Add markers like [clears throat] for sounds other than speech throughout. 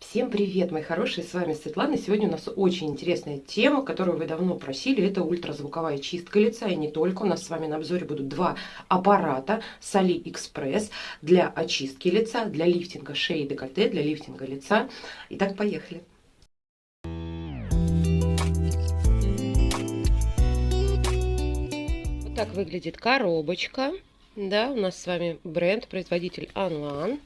Всем привет, мои хорошие, с вами Светлана. Сегодня у нас очень интересная тема, которую вы давно просили. Это ультразвуковая чистка лица. И не только. У нас с вами на обзоре будут два аппарата с AliExpress для очистки лица, для лифтинга шеи и декольте, для лифтинга лица. Итак, поехали. Вот так выглядит коробочка. Да, у нас с вами бренд, производитель Anlan.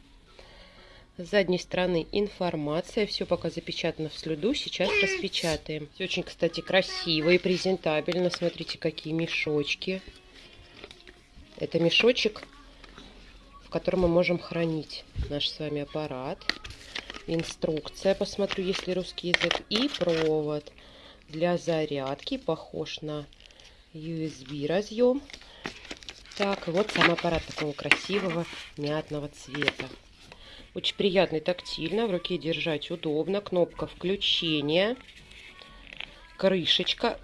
С задней стороны информация. Все пока запечатано в слюду. Сейчас распечатаем. Все очень, кстати, красиво и презентабельно. Смотрите, какие мешочки. Это мешочек, в котором мы можем хранить наш с вами аппарат. Инструкция, посмотрю, если русский язык. И провод для зарядки. Похож на USB разъем. Так, вот сам аппарат такого красивого мятного цвета. Очень приятный тактильно, в руке держать удобно. Кнопка включения, крышечка.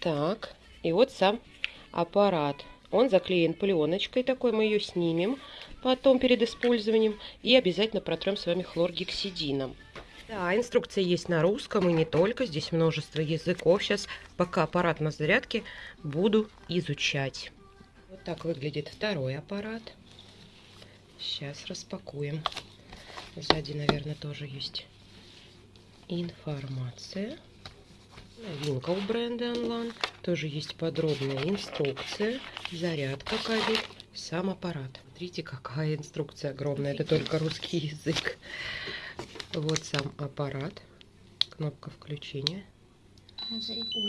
Так, и вот сам аппарат. Он заклеен пленочкой такой, мы ее снимем потом перед использованием. И обязательно протрем с вами хлоргексидином. Да, инструкция есть на русском и не только. Здесь множество языков. Сейчас, пока аппарат на зарядке, буду изучать. Вот так выглядит второй аппарат. Сейчас распакуем. Сзади, наверное, тоже есть информация. Новинка у бренда Anlan. Тоже есть подробная инструкция. Зарядка кабель. Сам аппарат. Смотрите, какая инструкция огромная. Это только русский язык. Вот сам аппарат. Кнопка включения.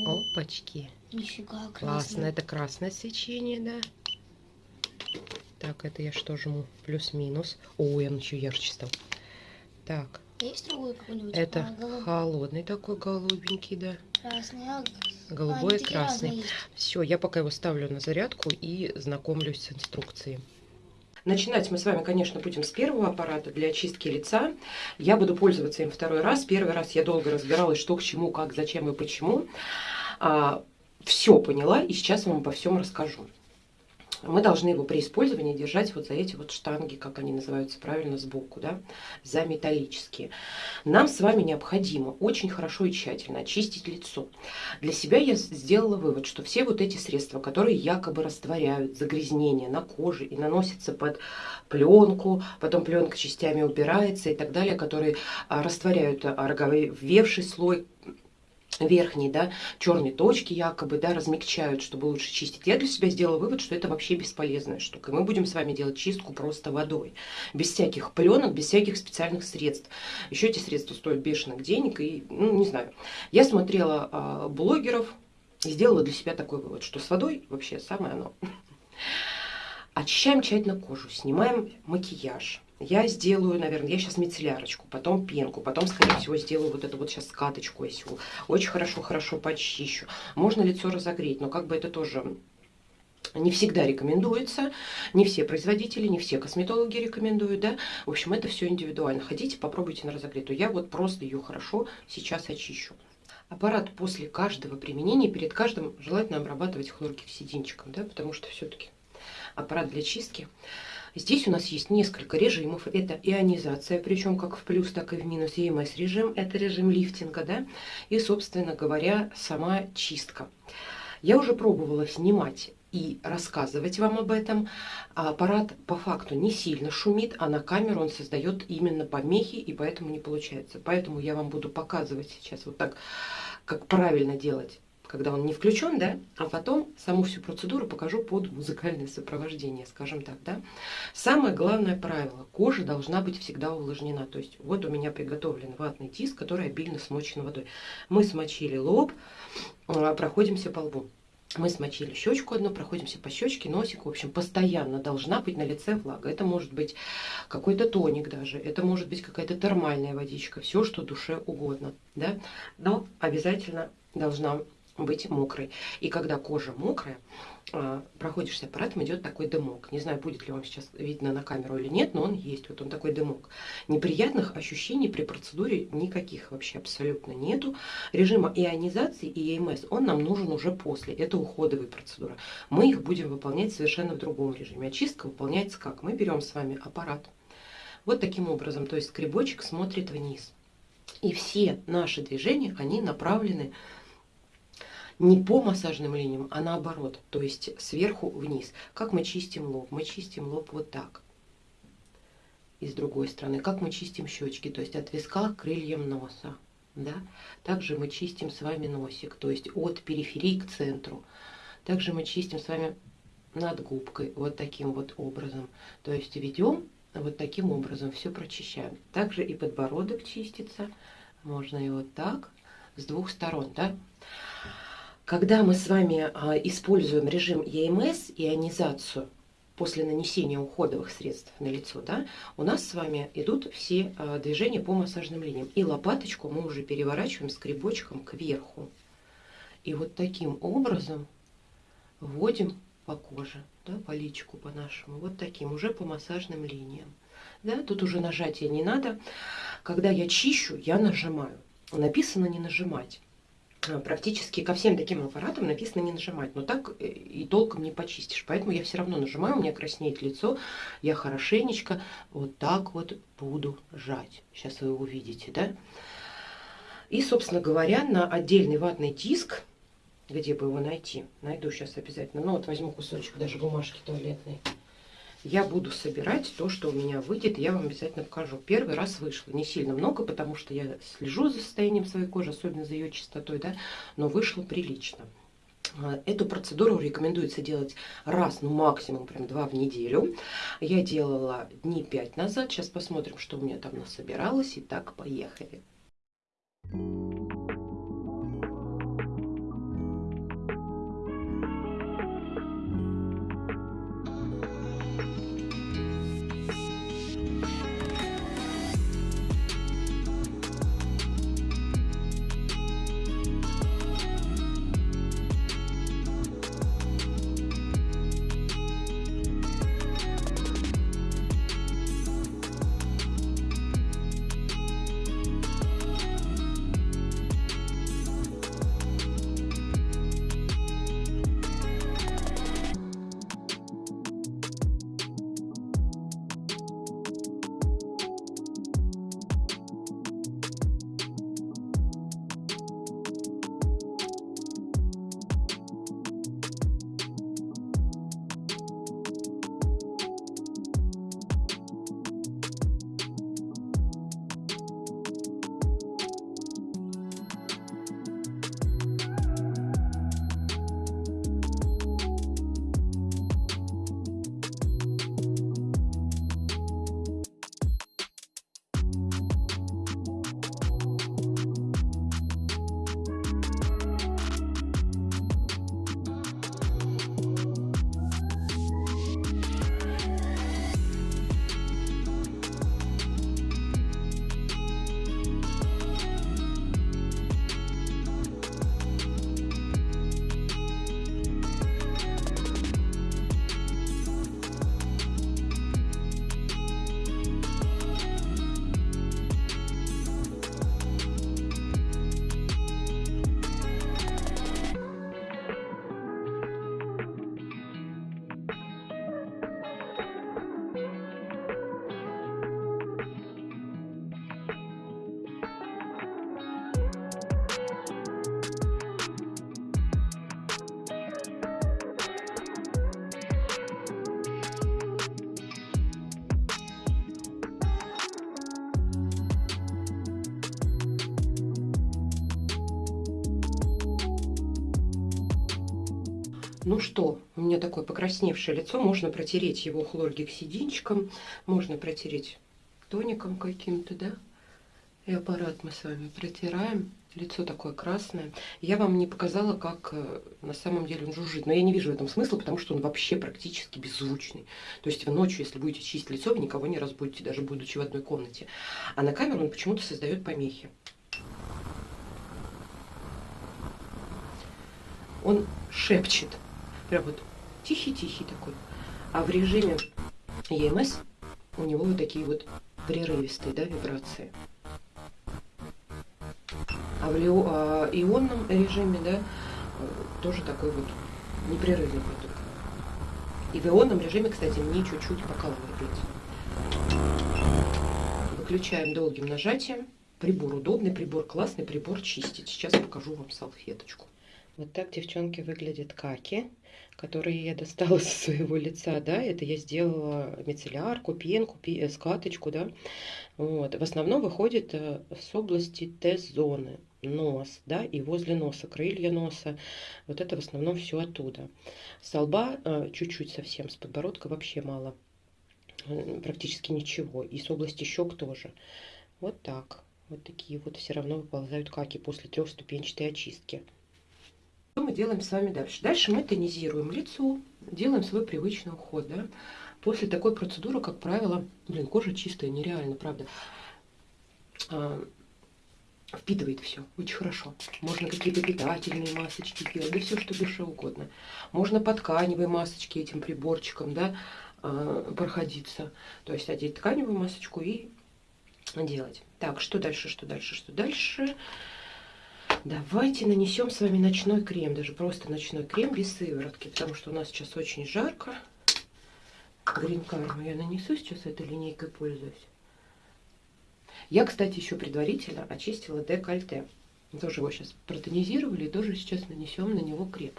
Опачки. Нифига, Классно. Это красное свечение, да. Так, это я что жму? Плюс-минус. Ой, он еще ярче стал. Так. Есть другой какой-нибудь? Это а, холодный такой голубенький, да. Красный, а... Голубой, а, такие красный. Все, я пока его ставлю на зарядку и знакомлюсь с инструкцией. Начинать мы с вами, конечно, будем с первого аппарата для очистки лица. Я буду пользоваться им второй раз. Первый раз я долго разбиралась, что к чему, как, зачем и почему. А, все поняла и сейчас вам обо всем расскажу мы должны его при использовании держать вот за эти вот штанги, как они называются правильно, сбоку, да, за металлические. Нам с вами необходимо очень хорошо и тщательно очистить лицо. Для себя я сделала вывод, что все вот эти средства, которые якобы растворяют загрязнения на коже и наносятся под пленку, потом пленка частями убирается и так далее, которые а, растворяют роговевший слой верхние, да, черные точки якобы, да, размягчают, чтобы лучше чистить. Я для себя сделала вывод, что это вообще бесполезная штука. мы будем с вами делать чистку просто водой, без всяких пленок, без всяких специальных средств. Еще эти средства стоят бешеных денег, и, ну, не знаю. Я смотрела э, блогеров и сделала для себя такой вывод, что с водой вообще самое оно. [laughs] Очищаем тщательно кожу, снимаем макияж, я сделаю, наверное, я сейчас мицеллярочку, потом пенку, потом, скорее всего, сделаю вот эту вот сейчас скаточку осью. Очень хорошо-хорошо почищу. Можно лицо разогреть, но как бы это тоже не всегда рекомендуется, не все производители, не все косметологи рекомендуют, да. В общем, это все индивидуально. Хотите, попробуйте на разогретую. Я вот просто ее хорошо сейчас очищу. Аппарат после каждого применения, перед каждым желательно обрабатывать хлоргексидинчиком, да, потому что все-таки аппарат для чистки Здесь у нас есть несколько режимов. Это ионизация, причем как в плюс, так и в минус. EMS режим, это режим лифтинга, да. И, собственно говоря, сама чистка. Я уже пробовала снимать и рассказывать вам об этом. Аппарат по факту не сильно шумит, а на камеру он создает именно помехи, и поэтому не получается. Поэтому я вам буду показывать сейчас вот так, как правильно делать когда он не включен, да, а потом саму всю процедуру покажу под музыкальное сопровождение, скажем так, да. Самое главное правило, кожа должна быть всегда увлажнена, то есть вот у меня приготовлен ватный диск, который обильно смочен водой. Мы смочили лоб, а, проходимся по лбу. Мы смочили щечку одну, проходимся по щечке, носик. В общем, постоянно должна быть на лице влага. Это может быть какой-то тоник даже, это может быть какая-то термальная водичка, все, что душе угодно. Да? Но обязательно должна быть мокрой. И когда кожа мокрая, а, проходишься аппаратом, идет такой дымок. Не знаю, будет ли вам сейчас видно на камеру или нет, но он есть. Вот он такой дымок. Неприятных ощущений при процедуре никаких вообще абсолютно нету. Режима ионизации и ЕМС, он нам нужен уже после. Это уходовые процедуры. Мы их будем выполнять совершенно в другом режиме. Очистка выполняется как? Мы берем с вами аппарат, Вот таким образом, то есть скребочек смотрит вниз. И все наши движения, они направлены не по массажным линиям, а наоборот, то есть сверху вниз. Как мы чистим лоб? Мы чистим лоб вот так. И с другой стороны, как мы чистим щечки, то есть от виска к крыльям носа. Да? Также мы чистим с вами носик, то есть от периферии к центру. Также мы чистим с вами над губкой вот таким вот образом. То есть ведем вот таким образом, все прочищаем. Также и подбородок чистится. Можно и вот так, с двух сторон. Да? Когда мы с вами а, используем режим ЕМС, ионизацию, после нанесения уходовых средств на лицо, да, у нас с вами идут все а, движения по массажным линиям. И лопаточку мы уже переворачиваем скребочком кверху. И вот таким образом вводим по коже, да, по личику по нашему, вот таким, уже по массажным линиям. Да, тут уже нажатия не надо. Когда я чищу, я нажимаю. Написано не нажимать. Э, практически ко всем таким аппаратам написано не нажимать, но так э, и толком не почистишь. Поэтому я все равно нажимаю, у меня краснеет лицо, я хорошенечко вот так вот буду жать. Сейчас вы увидите, да? И, собственно говоря, на отдельный ватный диск, где бы его найти, найду сейчас обязательно, ну вот возьму кусочек даже бумажки туалетной, я буду собирать то, что у меня выйдет, я вам обязательно покажу. Первый раз вышло, не сильно много, потому что я слежу за состоянием своей кожи, особенно за ее чистотой, да, но вышло прилично. А, эту процедуру рекомендуется делать раз, ну максимум прям два в неделю. Я делала дни пять назад. Сейчас посмотрим, что у меня там насобиралось. Итак, поехали. Thank you. Ну что, у меня такое покрасневшее лицо. Можно протереть его хлоргексидинчиком, можно протереть тоником каким-то, да? И аппарат мы с вами протираем. Лицо такое красное. Я вам не показала, как э, на самом деле он жужжит. Но я не вижу в этом смысла, потому что он вообще практически беззвучный. То есть вы ночью, если будете чистить лицо, вы никого не разбудите, даже будучи в одной комнате. А на камеру он почему-то создает помехи. Он шепчет. Прям вот тихий-тихий такой. А в режиме EMS у него вот такие вот прерывистые да, вибрации. А в а, ионном режиме, да, тоже такой вот непрерывный поток. И в ионном режиме, кстати, мне чуть-чуть покалывает. Выключаем долгим нажатием. Прибор удобный, прибор классный, прибор чистить. Сейчас покажу вам салфеточку. Вот так, девчонки, выглядят каки, которые я достала [laughs] со своего лица, да, это я сделала мицеллярку, пенку, э, скаточку, да, вот, в основном выходит э, с области Т-зоны, нос, да, и возле носа, крылья носа, вот это в основном все оттуда. С лба э, чуть-чуть совсем, с подбородка вообще мало, практически ничего, и с области щек тоже. Вот так, вот такие вот все равно выползают каки после трехступенчатой очистки. Что мы делаем с вами дальше? Дальше мы тонизируем лицо, делаем свой привычный уход. Да? После такой процедуры, как правило, блин, кожа чистая, нереально, правда. А, впитывает все очень хорошо. Можно какие-то питательные масочки делать, да все, что душе угодно. Можно по тканевой масочке этим приборчиком, да, а, проходиться. То есть одеть тканевую масочку и делать. Так, что дальше, что дальше, что дальше? Давайте нанесем с вами ночной крем, даже просто ночной крем без сыворотки, потому что у нас сейчас очень жарко. Грин Карму я нанесу сейчас этой линейкой, пользуюсь. Я, кстати, еще предварительно очистила декольте. Тоже его сейчас протонизировали, и тоже сейчас нанесем на него крем.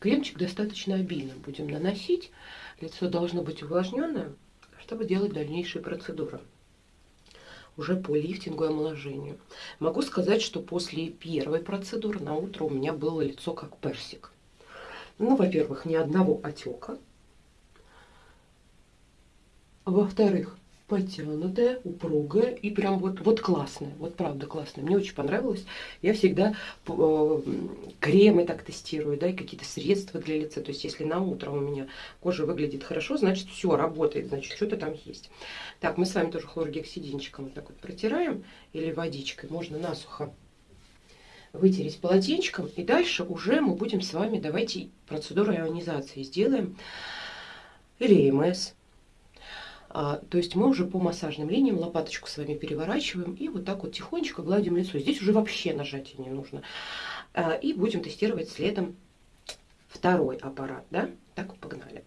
Кремчик достаточно обильно будем наносить. Лицо должно быть увлажненное, чтобы делать дальнейшие процедуры уже по лифтингу и омоложению. Могу сказать, что после первой процедуры на утро у меня было лицо как персик. Ну, во-первых, ни одного отека. Во-вторых, потянутая, упругая и прям вот, вот классная. Вот правда классная. Мне очень понравилось. Я всегда э, кремы так тестирую, да, и какие-то средства для лица. То есть, если на утро у меня кожа выглядит хорошо, значит, все работает, значит, что-то там есть. Так, мы с вами тоже хлоргексидинчиком вот так вот протираем или водичкой. Можно насухо вытереть полотенчиком. И дальше уже мы будем с вами, давайте процедуру ионизации сделаем. Или ЭМС а, то есть мы уже по массажным линиям лопаточку с вами переворачиваем и вот так вот тихонечко гладим лицо. Здесь уже вообще нажатия не нужно. А, и будем тестировать следом второй аппарат. Да? Так, погнали.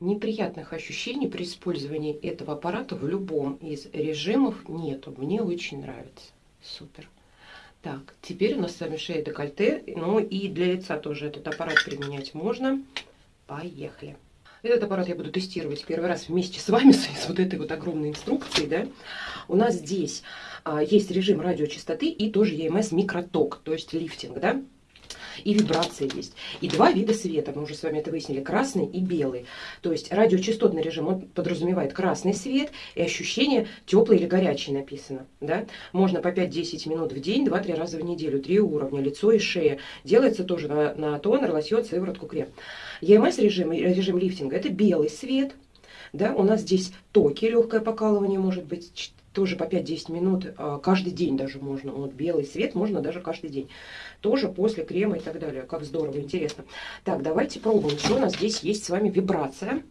Неприятных ощущений при использовании этого аппарата в любом из режимов нету. Мне очень нравится. Супер. Так, теперь у нас с вами шея декольте. Ну и для лица тоже этот аппарат применять можно. Поехали. Этот аппарат я буду тестировать первый раз вместе с вами, [laughs] с, вот этой вот огромной инструкцией, да. У нас здесь а, есть режим радиочастоты и тоже EMS микроток, то есть лифтинг, да и вибрация есть. И два вида света, мы уже с вами это выяснили, красный и белый. То есть радиочастотный режим, он подразумевает красный свет и ощущение теплый или горячий написано. Да? Можно по 5-10 минут в день, 2-3 раза в неделю, три уровня, лицо и шея. Делается тоже на, на тонер, лосьон, сыворотку, крем. EMS режим, режим лифтинга, это белый свет, да, у нас здесь токи, легкое покалывание может быть, тоже по 5-10 минут, а, каждый день даже можно, вот белый свет можно даже каждый день, тоже после крема и так далее, как здорово, интересно. Так, давайте пробуем, что у нас здесь есть с вами вибрация,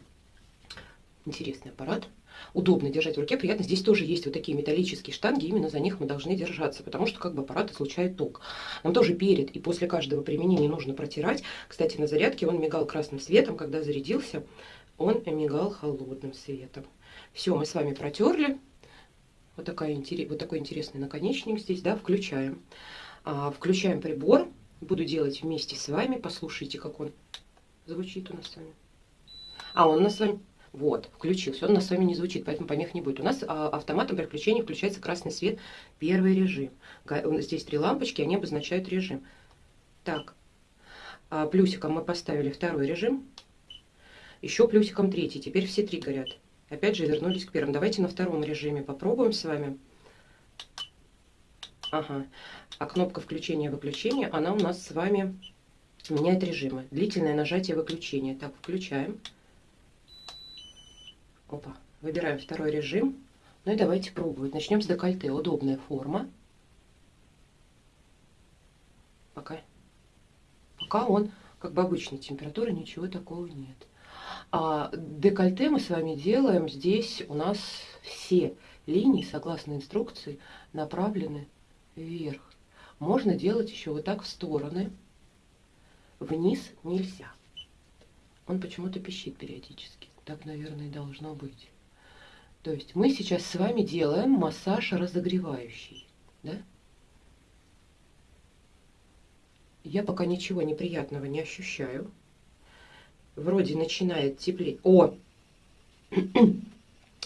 интересный аппарат, удобно держать в руке, приятно. Здесь тоже есть вот такие металлические штанги, именно за них мы должны держаться, потому что как бы аппарат излучает ток. Нам тоже перед и после каждого применения нужно протирать. Кстати, на зарядке он мигал красным светом, когда зарядился, он мигал холодным светом. Все, мы с вами протерли. Вот, такая, вот такой интересный наконечник здесь, да, включаем. А, включаем прибор. Буду делать вместе с вами. Послушайте, как он звучит у нас с вами. А, он у нас с вами... Вот, включился. Он у нас с вами не звучит, поэтому помех не будет. У нас а, автоматом при включается красный свет, первый режим. Здесь три лампочки, они обозначают режим. Так, а, плюсиком мы поставили второй режим, еще плюсиком третий. Теперь все три горят. Опять же вернулись к первому. Давайте на втором режиме попробуем с вами. Ага. А кнопка включения-выключения, она у нас с вами меняет режимы. Длительное нажатие выключения. Так, включаем. Опа. Выбираем второй режим. Ну и давайте пробовать. Начнем с декольте. Удобная форма. Пока, пока он как бы обычной температуры, ничего такого нет. А декольте мы с вами делаем. Здесь у нас все линии, согласно инструкции, направлены вверх. Можно делать еще вот так в стороны. Вниз нельзя. Он почему-то пищит периодически. Так, наверное, и должно быть. То есть мы сейчас с вами делаем массаж разогревающий. Да? Я пока ничего неприятного не ощущаю. Вроде начинает теплеть. О! [clears throat]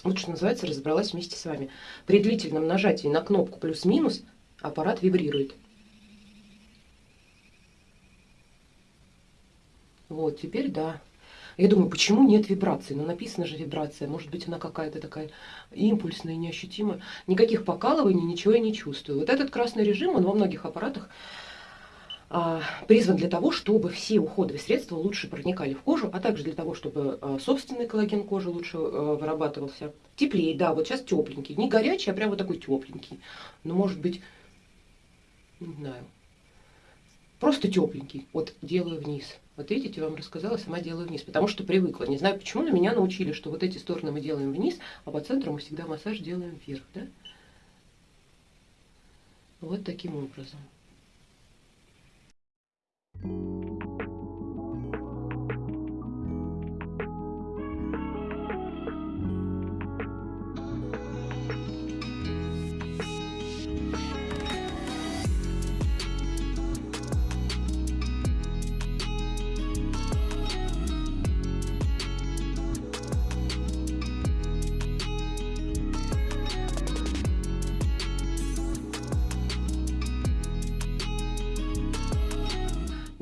Вот что называется, разобралась вместе с вами. При длительном нажатии на кнопку плюс-минус аппарат вибрирует. Вот, теперь да. Я думаю, почему нет вибрации? Ну, написано же вибрация. Может быть, она какая-то такая импульсная, неощутимая. Никаких покалываний, ничего я не чувствую. Вот этот красный режим, он во многих аппаратах призван для того, чтобы все уходовые средства лучше проникали в кожу, а также для того, чтобы а, собственный коллаген кожи лучше а, вырабатывался. Теплее, да, вот сейчас тепленький. Не горячий, а прям вот такой тепленький. Но может быть, не знаю, просто тепленький. Вот делаю вниз. Вот видите, вам рассказала, сама делаю вниз, потому что привыкла. Не знаю почему, но меня научили, что вот эти стороны мы делаем вниз, а по центру мы всегда массаж делаем вверх. Да? Вот таким образом. Thank you.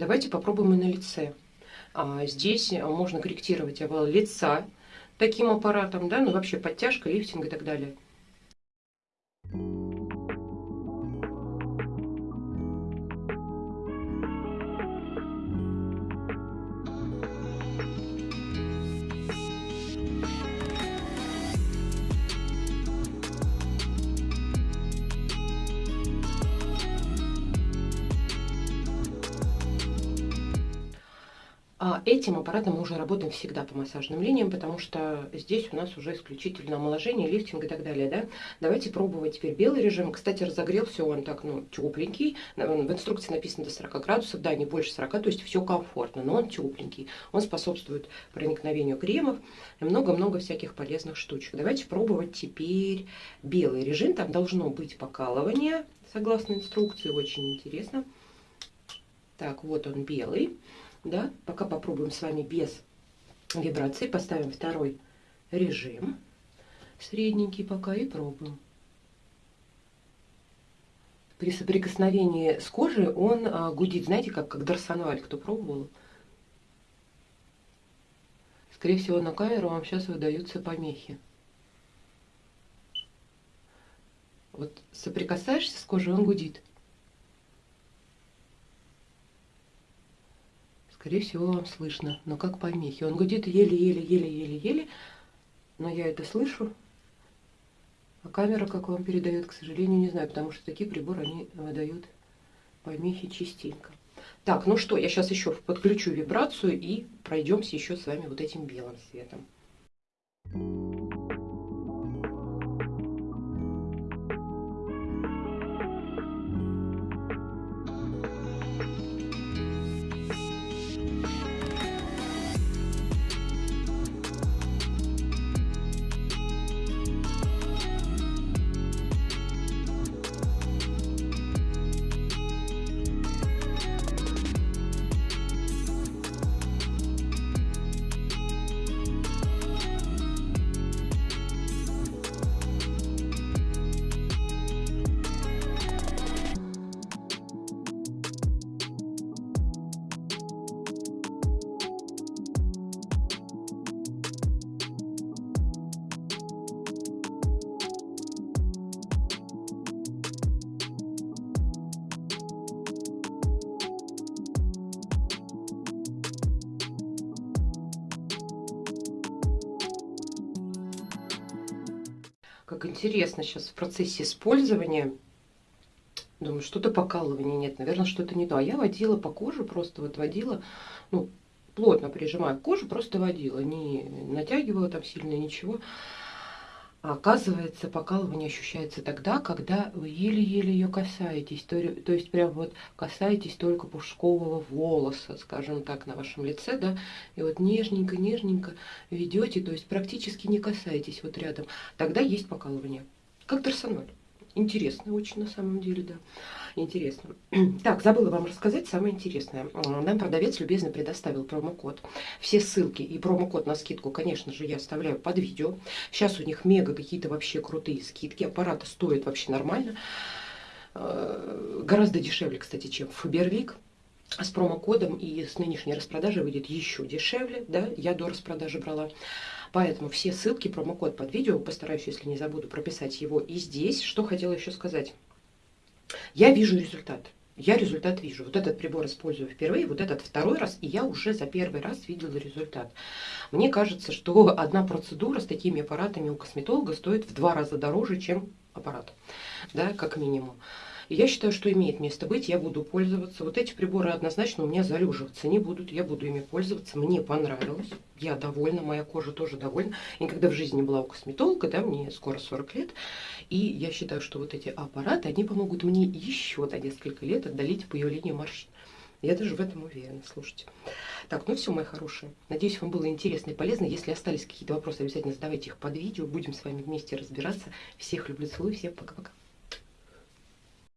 Давайте попробуем и на лице. А, здесь можно корректировать овал лица таким аппаратом, да, ну вообще подтяжка, лифтинг и так далее. Этим аппаратом мы уже работаем всегда по массажным линиям, потому что здесь у нас уже исключительно омоложение, лифтинг и так далее. Да? Давайте пробовать теперь белый режим. Кстати, разогрелся он так, ну, тепленький. В инструкции написано до 40 градусов, да, не больше 40, то есть все комфортно, но он тепленький. Он способствует проникновению кремов и много-много всяких полезных штучек. Давайте пробовать теперь белый режим. Там должно быть покалывание, согласно инструкции, очень интересно. Так, вот он белый да, пока попробуем с вами без вибрации, поставим второй режим, средненький пока и пробуем. При соприкосновении с кожей он а, гудит, знаете, как, как дарсонваль, кто пробовал? Скорее всего, на камеру вам сейчас выдаются помехи. Вот соприкасаешься с кожей, он гудит. Скорее всего, вам слышно, но как помехи. Он гудит еле-еле-еле-еле-еле, но я это слышу. А камера, как вам передает, к сожалению, не знаю, потому что такие приборы, они выдают помехи частенько. Так, ну что, я сейчас еще подключу вибрацию и пройдемся еще с вами вот этим белым светом. Как интересно сейчас в процессе использования. Думаю, что-то покалывания нет, наверное, что-то не то. А я водила по коже, просто вот водила, ну, плотно прижимая к коже, просто водила, не натягивала там сильно ничего. Оказывается, покалывание ощущается тогда, когда вы еле-еле ее касаетесь. То, то есть прям вот касаетесь только пушкового волоса, скажем так, на вашем лице, да, и вот нежненько-нежненько ведете, то есть практически не касаетесь вот рядом. Тогда есть покалывание. Как торсоноль. Интересно очень на самом деле, да. Интересно. [clears throat] Так, забыла вам рассказать самое интересное. Нам продавец любезно предоставил промокод. Все ссылки и промокод на скидку, конечно же, я оставляю под видео. Сейчас у них мега какие-то вообще крутые скидки. Аппараты стоят вообще нормально. Э, гораздо дешевле, кстати, чем Фаберлик с промокодом и с нынешней распродажей выйдет еще дешевле, да, я до распродажи брала. Поэтому все ссылки, промокод под видео, постараюсь, если не забуду, прописать его и здесь. Что хотела еще сказать. Я вижу результат. Я результат вижу. Вот этот прибор использую впервые, вот этот второй раз, и я уже за первый раз видела результат. Мне кажется, что одна процедура с такими аппаратами у косметолога стоит в два раза дороже, чем аппарат, да, как минимум. И я считаю, что имеет место быть, я буду пользоваться. Вот эти приборы однозначно у меня залеживаться не будут, я буду ими пользоваться. Мне понравилось, я довольна, моя кожа тоже довольна. Я никогда в жизни не была у косметолога, да, мне скоро 40 лет. И я считаю, что вот эти аппараты, они помогут мне еще до несколько лет отдалить появление морщин. Я даже в этом уверена, слушайте. Так, ну все, мои хорошие. Надеюсь, вам было интересно и полезно. Если остались какие-то вопросы, обязательно задавайте их под видео. Будем с вами вместе разбираться. Всех люблю, целую, всем пока-пока.